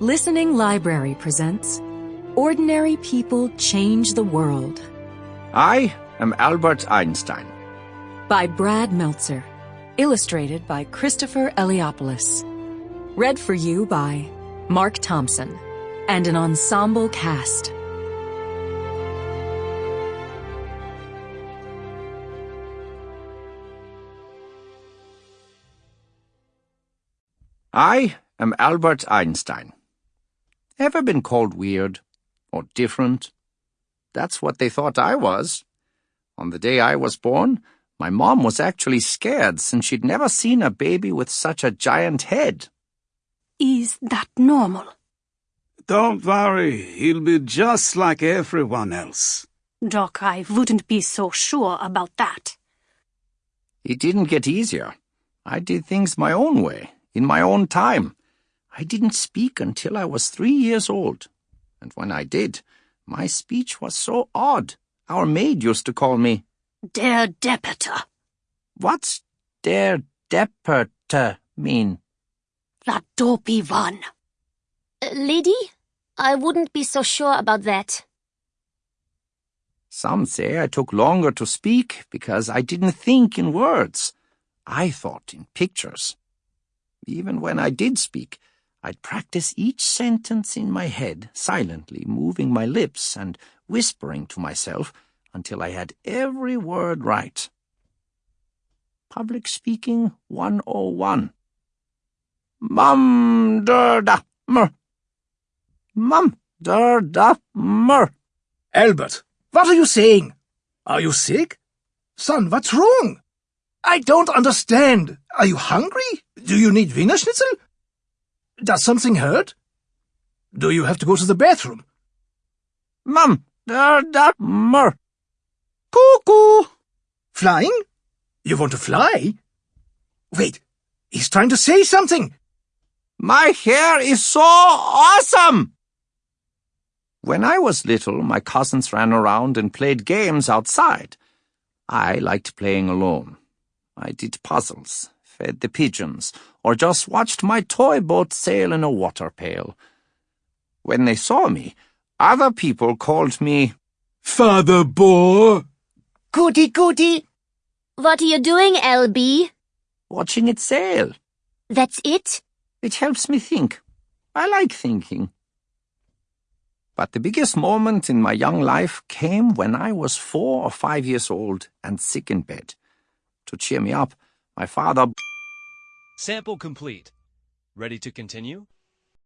Listening Library presents Ordinary People Change the World I am Albert Einstein. by Brad Meltzer. Illustrated by Christopher Eliopoulos. Read for you by Mark Thompson and an ensemble cast. I am Albert Einstein. Ever been called weird or different? That's what they thought I was. On the day I was born, my mom was actually scared since she'd never seen a baby with such a giant head. Is that normal? Don't worry, he'll be just like everyone else. Doc, I wouldn't be so sure about that. It didn't get easier. I did things my own way, in my own time. I didn't speak until I was three years old. And when I did, my speech was so odd. Our maid used to call me, Der Depperte. What's der Depperte mean? That dopey one. Uh, lady? I wouldn't be so sure about that. Some say I took longer to speak because I didn't think in words. I thought in pictures. Even when I did speak, I'd practice each sentence in my head, silently moving my lips and whispering to myself until I had every word right. Public Speaking 101. Mum der da mer. Mum der da mer. Albert, what are you saying? Are you sick? Son, what's wrong? I don't understand. Are you hungry? Do you need Wiener Schnitzel? Does something hurt? Do you have to go to the bathroom? Mum der da mer. Cuckoo! Flying? You want to fly? Wait, he's trying to say something. My hair is so awesome! When I was little, my cousins ran around and played games outside. I liked playing alone. I did puzzles, fed the pigeons, or just watched my toy boat sail in a water pail. When they saw me, other people called me Father Bore? Goody goody. What are you doing, LB? watching it sail. That's it? It helps me think. I like thinking. But the biggest moment in my young life came when I was four or five years old and sick in bed. To cheer me up, my father Sample complete. Ready to continue?